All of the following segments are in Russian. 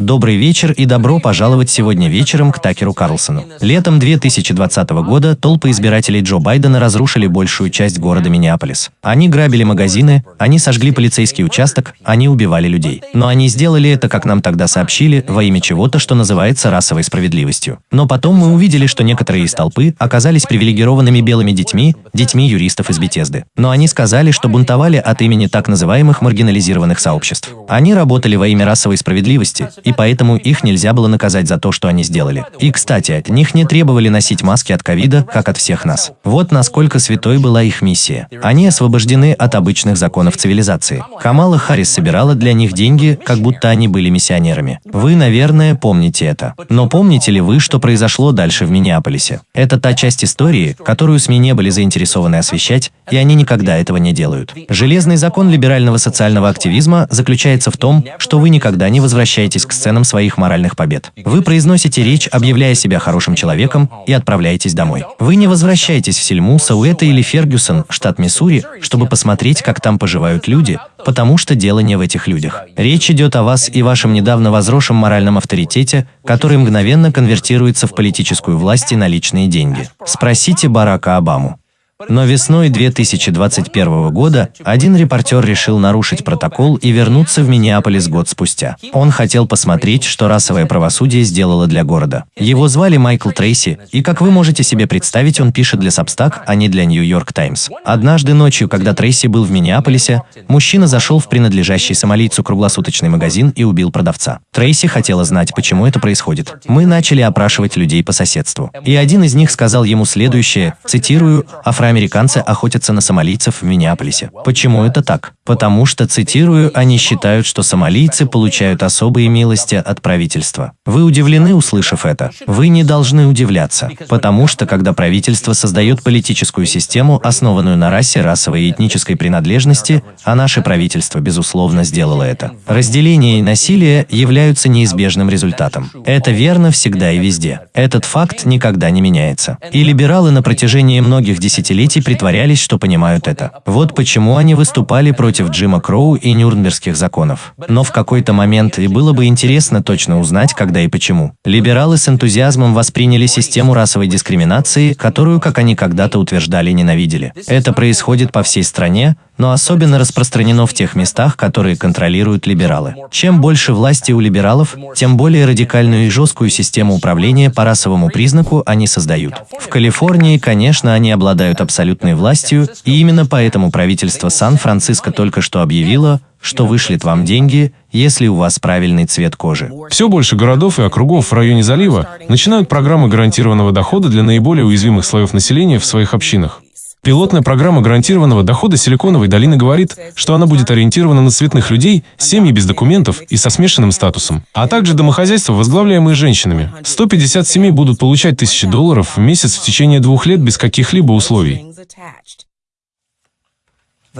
Добрый вечер и добро пожаловать сегодня вечером к Такеру Карлсону. Летом 2020 года толпы избирателей Джо Байдена разрушили большую часть города Миннеаполис. Они грабили магазины, они сожгли полицейский участок, они убивали людей. Но они сделали это, как нам тогда сообщили, во имя чего-то, что называется расовой справедливостью. Но потом мы увидели, что некоторые из толпы оказались привилегированными белыми детьми, детьми юристов из Бетезды. Но они сказали, что бунтовали от имени так называемых маргинализированных сообществ. Они работали во имя расовой справедливости, и поэтому их нельзя было наказать за то, что они сделали. И, кстати, от них не требовали носить маски от ковида, как от всех нас. Вот насколько святой была их миссия. Они освобождены от обычных законов цивилизации. Камала Харрис собирала для них деньги, как будто они были миссионерами. Вы, наверное, помните это. Но помните ли вы, что произошло дальше в Миннеаполисе? Это та часть истории, которую СМИ не были заинтересованы освещать, и они никогда этого не делают. Железный закон либерального социального активизма заключается в том, что вы никогда не возвращаетесь к сценам своих моральных побед. Вы произносите речь, объявляя себя хорошим человеком, и отправляетесь домой. Вы не возвращаетесь в Сельму, Сауэта или Фергюсон, штат Миссури, чтобы посмотреть, как там поживают люди, потому что дело не в этих людях. Речь идет о вас и вашем недавно возросшем моральном авторитете, который мгновенно конвертируется в политическую власть и наличные деньги. Спросите Барака Обаму. Но весной 2021 года один репортер решил нарушить протокол и вернуться в Миннеаполис год спустя. Он хотел посмотреть, что расовое правосудие сделало для города. Его звали Майкл Трейси, и, как вы можете себе представить, он пишет для Substack, а не для York Times. Однажды ночью, когда Трейси был в Миннеаполисе, мужчина зашел в принадлежащий сомалийцу круглосуточный магазин и убил продавца. Трейси хотела знать, почему это происходит. Мы начали опрашивать людей по соседству. И один из них сказал ему следующее, цитирую, «Афро афроамериканцы охотятся на сомалийцев в Миннеаполисе. Почему это так? Потому что, цитирую, они считают, что сомалийцы получают особые милости от правительства. Вы удивлены, услышав это? Вы не должны удивляться, потому что, когда правительство создает политическую систему, основанную на расе, расовой и этнической принадлежности, а наше правительство, безусловно, сделало это. Разделение и насилие являются неизбежным результатом. Это верно всегда и везде. Этот факт никогда не меняется. И либералы на протяжении многих десятилетий десятилетий притворялись, что понимают это. Вот почему они выступали против Джима Кроу и Нюрнбергских законов. Но в какой-то момент, и было бы интересно точно узнать, когда и почему, либералы с энтузиазмом восприняли систему расовой дискриминации, которую, как они когда-то утверждали, ненавидели. Это происходит по всей стране, но особенно распространено в тех местах, которые контролируют либералы. Чем больше власти у либералов, тем более радикальную и жесткую систему управления по расовому признаку они создают. В Калифорнии, конечно, они обладают абсолютной властью, и именно поэтому правительство Сан-Франциско только что объявило, что вышлет вам деньги, если у вас правильный цвет кожи. Все больше городов и округов в районе залива начинают программы гарантированного дохода для наиболее уязвимых слоев населения в своих общинах. Пилотная программа гарантированного дохода Силиконовой долины говорит, что она будет ориентирована на цветных людей, семьи без документов и со смешанным статусом, а также домохозяйства, возглавляемые женщинами. 150 семей будут получать тысячи долларов в месяц в течение двух лет без каких-либо условий.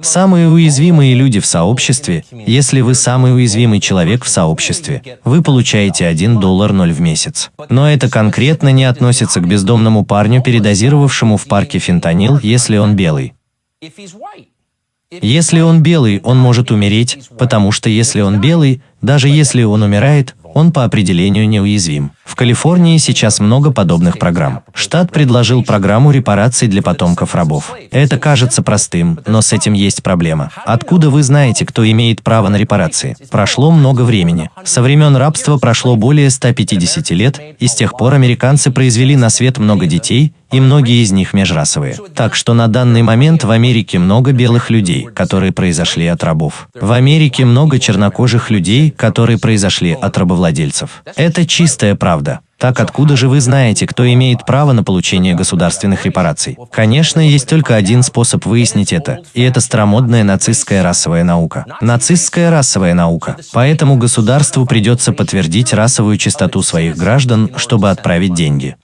Самые уязвимые люди в сообществе, если вы самый уязвимый человек в сообществе, вы получаете 1 доллар 0 в месяц. Но это конкретно не относится к бездомному парню, передозировавшему в парке фентанил, если он белый. Если он белый, он может умереть, потому что если он белый, даже если он умирает, он по определению неуязвим. В Калифорнии сейчас много подобных программ. Штат предложил программу репараций для потомков рабов. Это кажется простым, но с этим есть проблема. Откуда вы знаете, кто имеет право на репарации? Прошло много времени. Со времен рабства прошло более 150 лет, и с тех пор американцы произвели на свет много детей, и многие из них межрасовые. Так что на данный момент в Америке много белых людей, которые произошли от рабов. В Америке много чернокожих людей, которые произошли от рабовладельцев. Это чистая правда. Так откуда же вы знаете, кто имеет право на получение государственных репараций? Конечно, есть только один способ выяснить это, и это старомодная нацистская расовая наука. Нацистская расовая наука. Поэтому государству придется подтвердить расовую чистоту своих граждан, чтобы отправить деньги.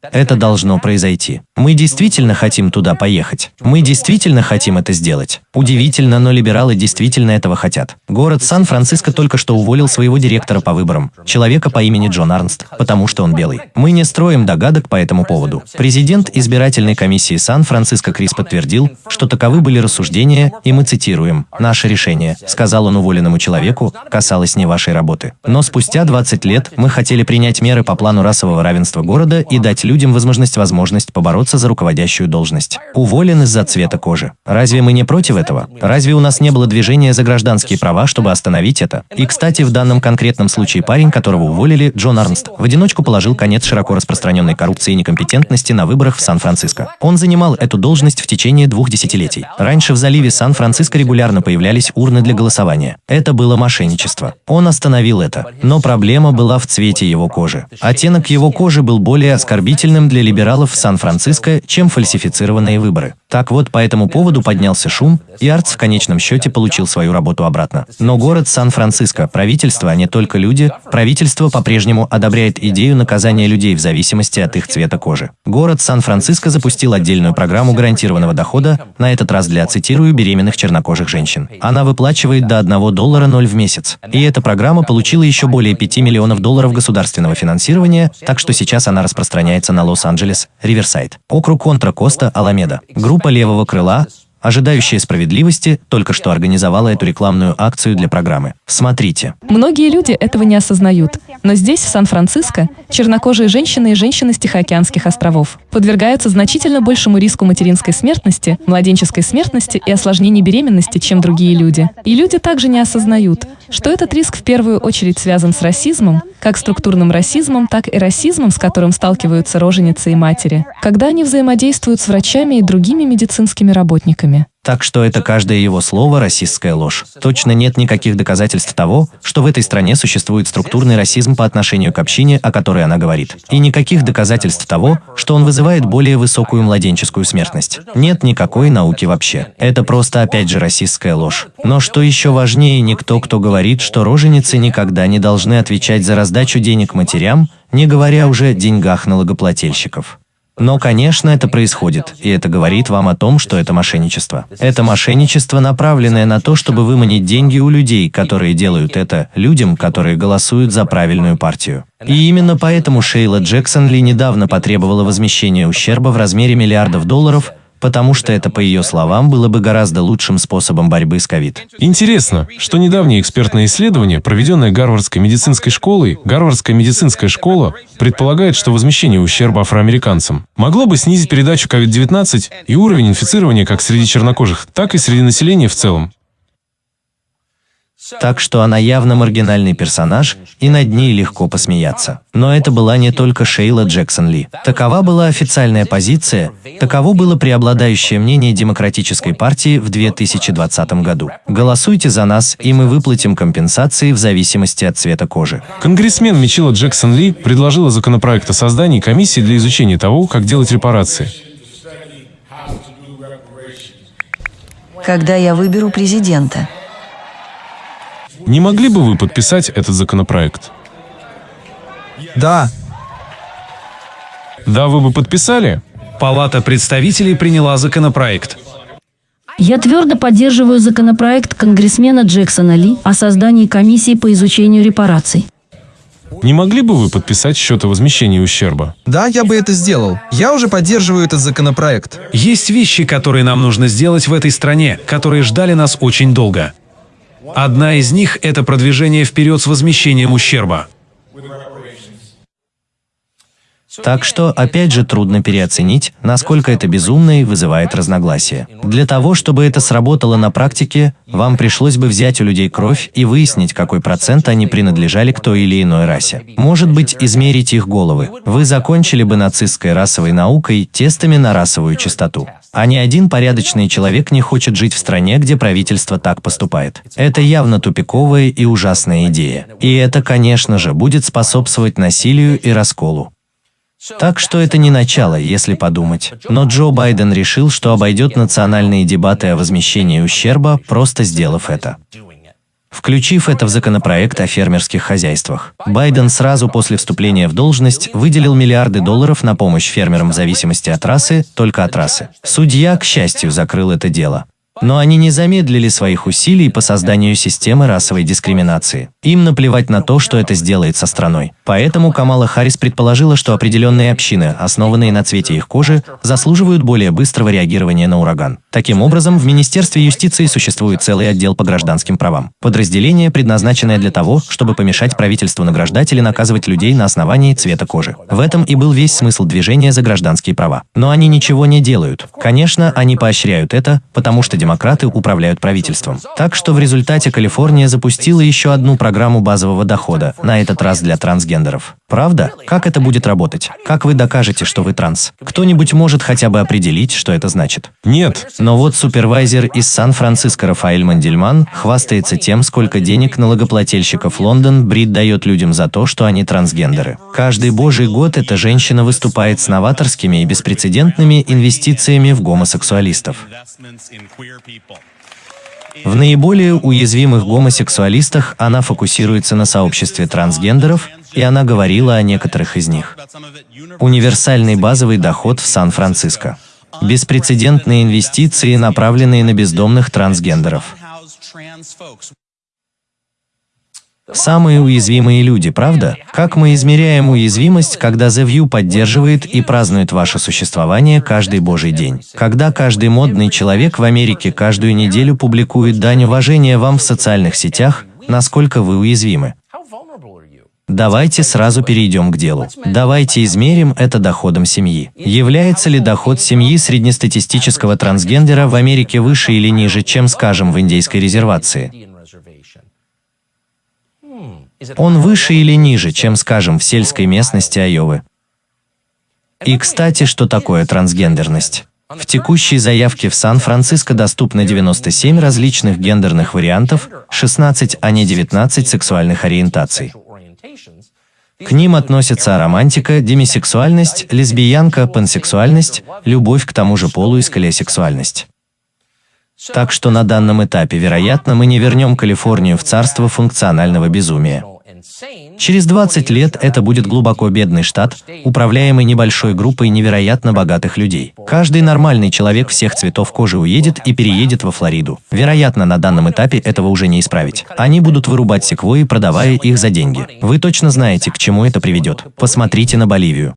Это должно произойти. Мы действительно хотим туда поехать. Мы действительно хотим это сделать. Удивительно, но либералы действительно этого хотят. Город Сан-Франциско только что уволил своего директора по выборам, человека по имени Джон Арнст, потому что он белый. Мы не строим догадок по этому поводу. Президент избирательной комиссии Сан-Франциско Крис подтвердил, что таковы были рассуждения, и мы цитируем, «Наше решение», сказал он уволенному человеку, касалось не вашей работы. Но спустя 20 лет мы хотели принять меры по плану расового равенства города и дать людям возможность возможность побороться за руководящую должность. Уволен из-за цвета кожи. Разве мы не против этого? Разве у нас не было движения за гражданские права, чтобы остановить это? И, кстати, в данном конкретном случае парень, которого уволили, Джон Арнст, в одиночку положил конец широко распространенной коррупции и некомпетентности на выборах в Сан-Франциско. Он занимал эту должность в течение двух десятилетий. Раньше в заливе Сан-Франциско регулярно появлялись урны для голосования. Это было мошенничество. Он остановил это. Но проблема была в цвете его кожи. Оттенок его кожи был более оскорбительным для либералов в Сан-Франциско, чем фальсифицированные выборы. Так вот, по этому поводу поднялся шум, и Артс в конечном счете получил свою работу обратно. Но город Сан-Франциско, правительство, а не только люди, правительство по-прежнему одобряет идею наказания людей в зависимости от их цвета кожи. Город Сан-Франциско запустил отдельную программу гарантированного дохода, на этот раз для, цитирую, беременных чернокожих женщин. Она выплачивает до 1 доллара 0 в месяц. И эта программа получила еще более 5 миллионов долларов государственного финансирования, так что сейчас она распространяется на Лос-Анджелес, Риверсайд, округ Контра-Коста, Аламеда. Группа левого крыла, ожидающая справедливости, только что организовала эту рекламную акцию для программы. Смотрите. Многие люди этого не осознают, но здесь, в Сан-Франциско, чернокожие женщины и женщины с Тихоокеанских островов подвергаются значительно большему риску материнской смертности, младенческой смертности и осложнений беременности, чем другие люди. И люди также не осознают, что этот риск в первую очередь связан с расизмом, как структурным расизмом, так и расизмом, с которым сталкиваются роженицы и матери, когда они взаимодействуют с врачами и другими медицинскими работниками. Так что это каждое его слово – расистская ложь. Точно нет никаких доказательств того, что в этой стране существует структурный расизм по отношению к общине, о которой она говорит. И никаких доказательств того, что он вызывает более высокую младенческую смертность. Нет никакой науки вообще. Это просто опять же расистская ложь. Но что еще важнее, никто, кто говорит, что роженицы никогда не должны отвечать за раздачу денег матерям, не говоря уже о деньгах налогоплательщиков. Но, конечно, это происходит, и это говорит вам о том, что это мошенничество. Это мошенничество, направленное на то, чтобы выманить деньги у людей, которые делают это, людям, которые голосуют за правильную партию. И именно поэтому Шейла Джексон Ли недавно потребовала возмещения ущерба в размере миллиардов долларов, потому что это, по ее словам, было бы гораздо лучшим способом борьбы с ковид. Интересно, что недавнее экспертное исследование, проведенное Гарвардской медицинской школой, Гарвардская медицинская школа предполагает, что возмещение ущерба афроамериканцам могло бы снизить передачу COVID-19 и уровень инфицирования как среди чернокожих, так и среди населения в целом. Так что она явно маргинальный персонаж, и над ней легко посмеяться. Но это была не только Шейла Джексон Ли. Такова была официальная позиция, таково было преобладающее мнение Демократической партии в 2020 году. Голосуйте за нас, и мы выплатим компенсации в зависимости от цвета кожи. Конгрессмен Мичила Джексон Ли предложила законопроект о создании комиссии для изучения того, как делать репарации. Когда я выберу президента, Не могли бы вы подписать этот законопроект? Да, Да, вы бы подписали? Палата представителей приняла законопроект. Я твердо поддерживаю законопроект конгрессмена Джексона Ли о создании комиссии по изучению репараций. Не могли бы вы подписать счет о возмещении ущерба? Да, я бы это сделал. Я уже поддерживаю этот законопроект. Есть вещи, которые нам нужно сделать в этой стране, которые ждали нас очень долго. Одна из них – это продвижение вперед с возмещением ущерба. Так что, опять же, трудно переоценить, насколько это безумно и вызывает разногласия. Для того, чтобы это сработало на практике, вам пришлось бы взять у людей кровь и выяснить, какой процент они принадлежали к той или иной расе. Может быть, измерить их головы. Вы закончили бы нацистской расовой наукой тестами на расовую чистоту. А ни один порядочный человек не хочет жить в стране, где правительство так поступает. Это явно тупиковая и ужасная идея. И это, конечно же, будет способствовать насилию и расколу. Так что это не начало, если подумать. Но Джо Байден решил, что обойдет национальные дебаты о возмещении ущерба, просто сделав это. включив это в законопроект о фермерских хозяйствах. Байден сразу после вступления в должность выделил миллиарды долларов на помощь фермерам в зависимости от расы, только от расы. Судья, к счастью, закрыл это дело. Но они не замедлили своих усилий по созданию системы расовой дискриминации. Им наплевать на то, что это сделает со страной. Поэтому Камала Харрис предположила, что определенные общины, основанные на цвете их кожи, заслуживают более быстрого реагирования на ураган. Таким образом, в Министерстве юстиции существует целый отдел по гражданским правам. Подразделение, предназначенное для того, чтобы помешать правительству награждать или наказывать людей на основании цвета кожи. В этом и был весь смысл движения за гражданские права. Но они ничего не делают. Конечно, они поощряют это, потому что демократы управляют правительством. Так что в результате Калифорния запустила еще одну программу базового дохода, на этот раз для трансгендеров. Правда? Как это будет работать? Как вы докажете, что вы транс? Кто-нибудь может хотя бы определить, что это значит? Нет. Но вот супервайзер из Сан-Франциско Рафаэль Мандельман хвастается тем, сколько денег налогоплательщиков Лондон Брит дает людям за то, что они трансгендеры. Каждый божий год эта женщина выступает с новаторскими и беспрецедентными инвестициями в гомосексуалистов. В наиболее уязвимых гомосексуалистах она фокусируется на сообществе трансгендеров, и она говорила о некоторых из них. Универсальный базовый доход в Сан-Франциско. Беспрецедентные инвестиции, направленные на бездомных трансгендеров. Самые уязвимые люди, правда? Как мы измеряем уязвимость, когда The View поддерживает и празднует ваше существование каждый божий день? Когда каждый модный человек в Америке каждую неделю публикует дань уважения вам в социальных сетях, насколько вы уязвимы? Давайте сразу перейдем к делу. Давайте измерим это доходом семьи. Является ли доход семьи среднестатистического трансгендера в Америке выше или ниже, чем, скажем, в индейской резервации? Он выше или ниже, чем, скажем, в сельской местности Айовы? И, кстати, что такое трансгендерность? В текущей заявке в Сан-Франциско доступно 97 различных гендерных вариантов, 16, а не 19 сексуальных ориентаций. К ним относятся романтика, демисексуальность, лесбиянка, пансексуальность, любовь к тому же полу и скалесексуальность. Так что на данном этапе, вероятно, мы не вернем Калифорнию в царство функционального безумия. Через 20 лет это будет глубоко бедный штат, управляемый небольшой группой невероятно богатых людей. Каждый нормальный человек всех цветов кожи уедет и переедет во Флориду. Вероятно, на данном этапе этого уже не исправить. Они будут вырубать секвои, продавая их за деньги. Вы точно знаете, к чему это приведет. Посмотрите на Боливию.